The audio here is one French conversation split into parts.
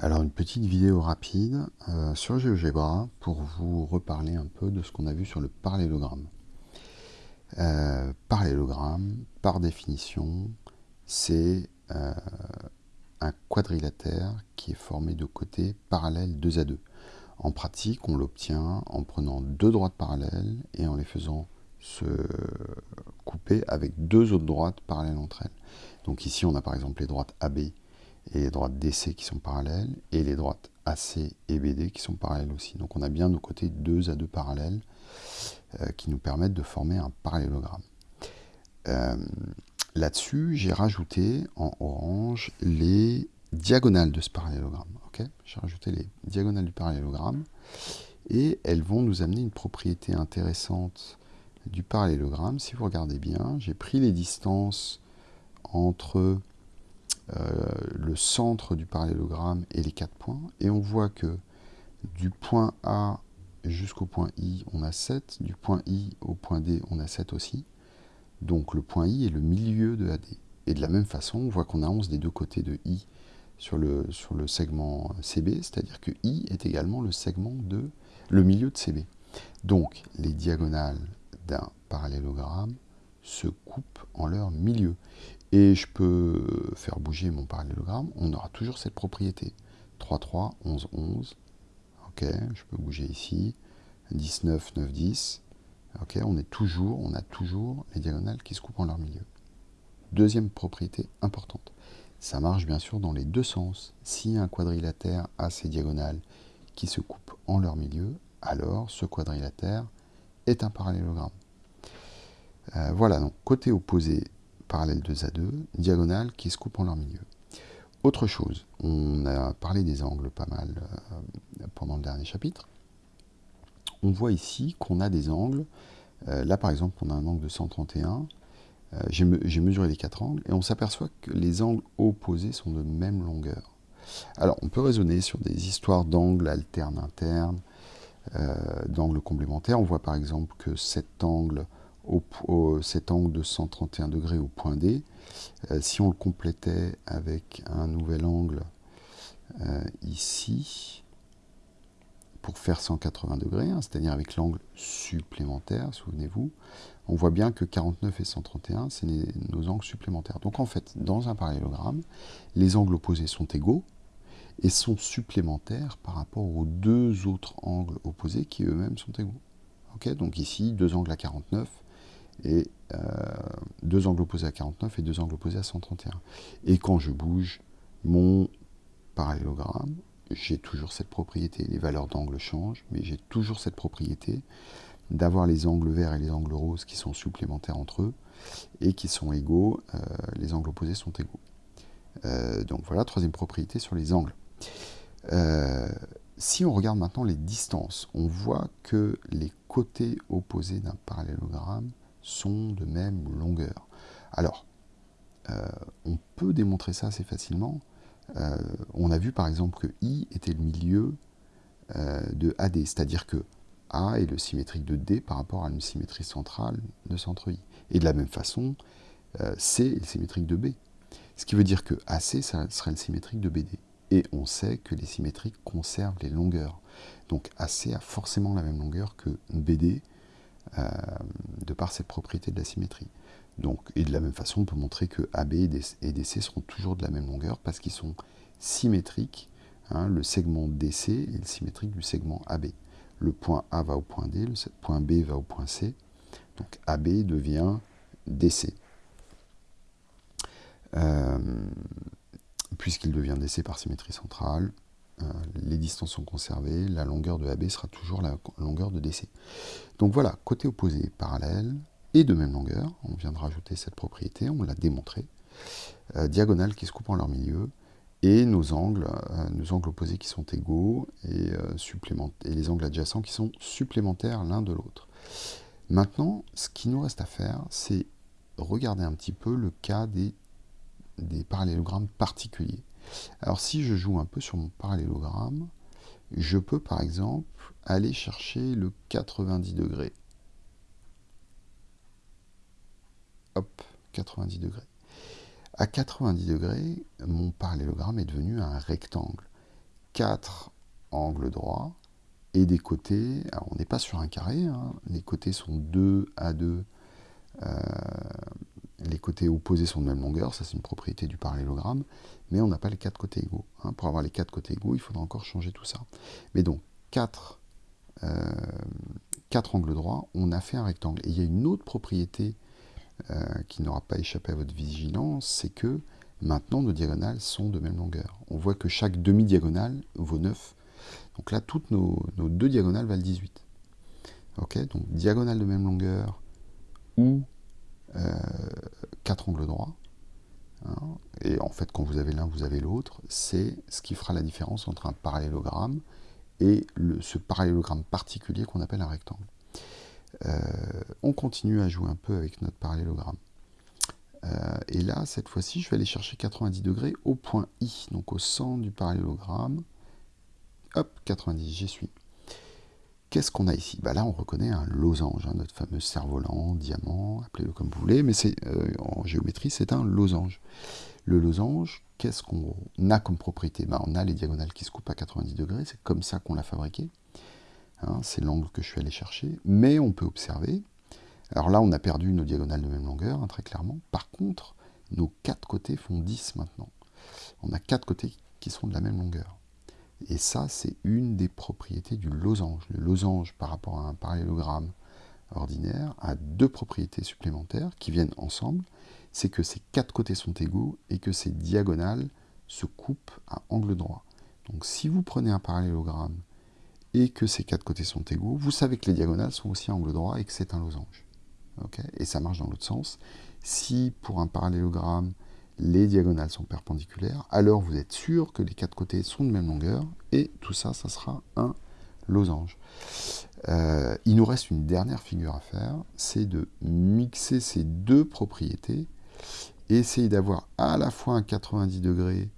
Alors une petite vidéo rapide euh, sur GeoGebra pour vous reparler un peu de ce qu'on a vu sur le parallélogramme. Euh, parallélogramme, par définition, c'est euh, un quadrilatère qui est formé de côtés parallèles 2 à 2. En pratique, on l'obtient en prenant deux droites parallèles et en les faisant se couper avec deux autres droites parallèles entre elles. Donc ici, on a par exemple les droites AB et les droites DC qui sont parallèles, et les droites AC et BD qui sont parallèles aussi. Donc on a bien nos côtés 2 à 2 parallèles euh, qui nous permettent de former un parallélogramme. Euh, là-dessus, j'ai rajouté en orange les diagonales de ce parallélogramme. j'ai rajouté les diagonales du parallélogramme, et elles vont nous amener une propriété intéressante du parallélogramme. Si vous regardez bien, j'ai pris les distances entre le centre du parallélogramme et les quatre points. Et on voit que du point A jusqu'au point I, on a 7. Du point I au point D, on a 7 aussi. Donc le point I est le milieu de AD. Et de la même façon, on voit qu'on a 11 des deux côtés de I sur le, sur le segment CB, c'est-à-dire que I est également le segment de le milieu de CB. Donc les diagonales d'un parallélogramme se coupent en leur milieu et je peux faire bouger mon parallélogramme, on aura toujours cette propriété. 3, 3, 11, 11. Ok, je peux bouger ici. 19, 9, 10. Ok, on est toujours, on a toujours les diagonales qui se coupent en leur milieu. Deuxième propriété importante. Ça marche bien sûr dans les deux sens. Si un quadrilatère a ses diagonales qui se coupent en leur milieu, alors ce quadrilatère est un parallélogramme. Euh, voilà, donc côté opposé, parallèle 2 à 2, diagonales qui se coupent en leur milieu. Autre chose, on a parlé des angles pas mal euh, pendant le dernier chapitre. On voit ici qu'on a des angles. Euh, là, par exemple, on a un angle de 131. Euh, j'ai mesuré les quatre angles et on s'aperçoit que les angles opposés sont de même longueur. Alors, on peut raisonner sur des histoires d'angles alternes internes, d'angles complémentaires. On voit par exemple que cet angle cet angle de 131 degrés au point D. Euh, si on le complétait avec un nouvel angle euh, ici, pour faire 180 degrés, hein, c'est-à-dire avec l'angle supplémentaire, souvenez-vous, on voit bien que 49 et 131, c'est nos angles supplémentaires. Donc en fait, dans un parallélogramme, les angles opposés sont égaux et sont supplémentaires par rapport aux deux autres angles opposés qui eux-mêmes sont égaux. Donc ici, deux angles à 49, et euh, deux angles opposés à 49 et deux angles opposés à 131. Et quand je bouge mon parallélogramme, j'ai toujours cette propriété. Les valeurs d'angle changent, mais j'ai toujours cette propriété d'avoir les angles verts et les angles roses qui sont supplémentaires entre eux et qui sont égaux, euh, les angles opposés sont égaux. Euh, donc voilà, troisième propriété sur les angles. si on regarde maintenant les distances, on voit que les côtés opposés d'un parallélogramme sont de même longueur. Alors, euh, on peut démontrer ça assez facilement. Euh, on a vu par exemple que I était le milieu euh, de AD, c'est-à-dire que A est le symétrique de D par rapport à une symétrie centrale de centre I. Et de la même façon, C est le symétrique de B. Ce qui veut dire que AC serait le symétrique de BD. Et on sait que les symétriques conservent les longueurs. Donc AC a forcément la même longueur que BD, de par cette propriété de la symétrie. Donc, et de la même façon, on peut montrer que AB et DC seront toujours de la même longueur parce qu'ils sont symétriques. Hein, le segment DC est symétrique du segment AB. Le point A va au point D, le point B va au point C. Donc AB devient DC. Euh, puisqu'il devient DC par symétrie centrale, euh, les distances sont conservées, la longueur de AB sera toujours la longueur de DC. Donc voilà, côté opposé parallèle et de même longueur, on vient de rajouter cette propriété, on l'a démontré, euh, diagonales qui se coupent en leur milieu, et nos angles, euh, nos angles opposés qui sont égaux, et, les angles adjacents qui sont supplémentaires l'un de l'autre. Maintenant, ce qui nous reste à faire, c'est regarder un petit peu le cas des parallélogrammes particuliers. Alors si je joue un peu sur mon parallélogramme, je peux par exemple aller chercher le 90 degrés. Hop, 90 degrés. À 90 degrés, mon parallélogramme est devenu un rectangle. 4 angles droits, et des côtés, alors on n'est pas sur un carré, hein, les côtés sont 2 à 2, euh, les côtés opposés sont de même longueur, ça c'est une propriété du parallélogramme, mais on n'a pas les quatre côtés égaux. Hein. Pour avoir les quatre côtés égaux, il faudra encore changer tout ça. Mais donc, 4, euh, angles droits, on a fait un rectangle. Et il y a une autre propriété euh, qui n'aura pas échappé à votre vigilance, c'est que maintenant nos diagonales sont de même longueur. On voit que chaque demi-diagonale vaut 9. Donc là, toutes nos, deux diagonales valent 18. Ok, donc diagonale de même longueur ou 4 angles droits. Hein. et en fait, quand vous avez l'un, vous avez l'autre. C'est ce qui fera la différence entre un parallélogramme et ce parallélogramme particulier qu'on appelle un rectangle. Euh, on continue à jouer un peu avec notre parallélogramme. Euh, et là, cette fois-ci, je vais aller chercher 90 degrés au point I, donc au centre du parallélogramme. Hop, 90, j'y suis. Qu'est-ce qu'on a ici? Bah Là, on reconnaît un losange, hein, notre fameux cerf-volant, diamant, appelez-le comme vous voulez, mais c'est euh, en géométrie, c'est un losange. Le losange, qu'est-ce qu'on a comme propriété? Bah, On a les diagonales qui se coupent à 90 degrés, c'est comme ça qu'on l'a fabriqué. Hein, c'est l'angle que je suis allé chercher. Mais on peut observer, alors là, on a perdu nos diagonales de même longueur, hein, très clairement. Par contre, nos quatre côtés font 10 maintenant. On a quatre côtés qui sont de la même longueur. Et ça, c'est une des propriétés du losange. Le losange, par rapport à un parallélogramme ordinaire, a deux propriétés supplémentaires qui viennent ensemble. C'est que ces quatre côtés sont égaux et que ces diagonales se coupent à angle droit. Donc si vous prenez un parallélogramme et que ces quatre côtés sont égaux, vous savez que les diagonales sont aussi à angle droit et que c'est un losange. et ça marche dans l'autre sens. Si pour un parallélogramme, les diagonales sont perpendiculaires, alors vous êtes sûr que les quatre côtés sont de même longueur, et tout ça, ça sera un losange. Euh, il nous reste une dernière figure à faire, c'est de mixer ces deux propriétés, et essayer d'avoir à la fois un 90 degrés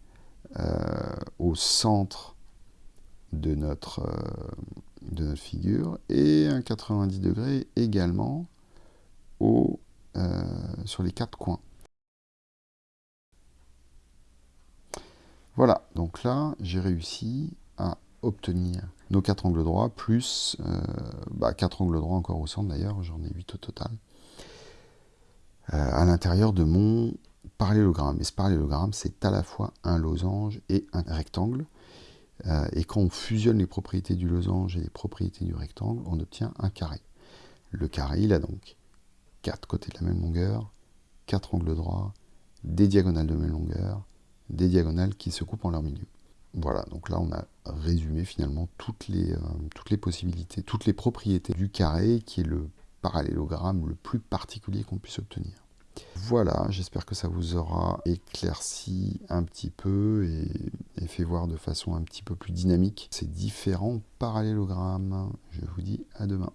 euh, au centre de notre, euh, de notre figure, et un 90 degrés également sur les quatre coins. Voilà, donc là, j'ai réussi à obtenir nos quatre angles droits, plus euh, bah, 4 angles droits encore au centre d'ailleurs, j'en ai 8 au total, euh, à l'intérieur de mon parallélogramme. Et ce parallélogramme, c'est à la fois un losange et un rectangle. Euh, et quand on fusionne les propriétés du losange et les propriétés du rectangle, on obtient un carré. Le carré, il a donc quatre côtés de la même longueur, quatre angles droits, des diagonales de même longueur, des diagonales qui se coupent en leur milieu. Voilà, donc là on a résumé finalement toutes les, euh, toutes les possibilités, toutes les propriétés du carré qui est le parallélogramme le plus particulier qu'on puisse obtenir. Voilà, j'espère que ça vous aura éclairci un petit peu et, fait voir de façon un petit peu plus dynamique ces différents parallélogrammes. Je vous dis à demain.